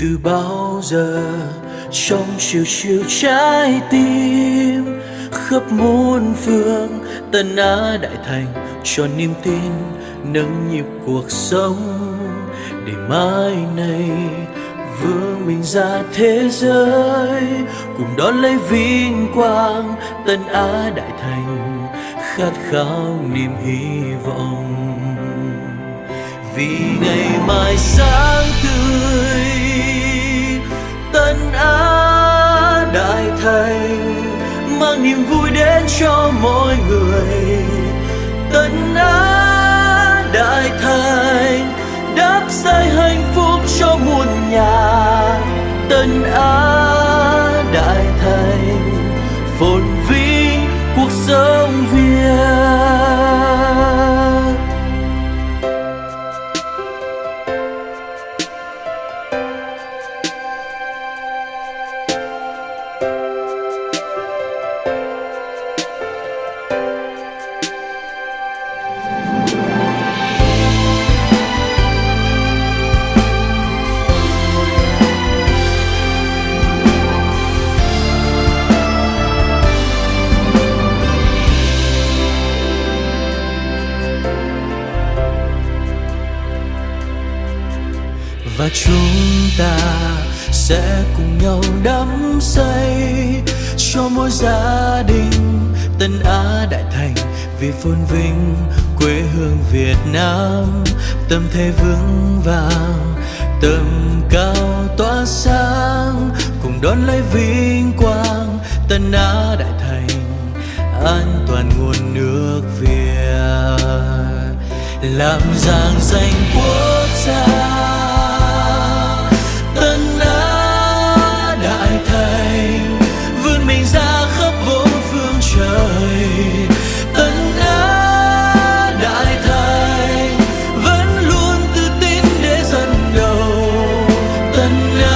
từ bao giờ trong chiều chiều trái tim khắp muôn phương tân á đại thành cho niềm tin nâng nhịp cuộc sống để mai này vương mình ra thế giới cùng đón lấy vinh quang tân á đại thành khát khao niềm hy vọng vì ngày mai sáng tươi cho mỗi người. Tân á đại thành đáp xây hạnh phúc cho muôn nhà. Tân á đại thành phồn vinh cuộc sống việt. Và chúng ta sẽ cùng nhau đắm say cho mỗi gia đình tân á đại thành, vì phồn vinh quê hương việt nam. Tâm thế vững vàng, tầm cao tỏa sáng, cùng đón lấy vinh quang tân á đại thành, an toàn nguồn nước việt. Làm giang danh quốc gia. Tân á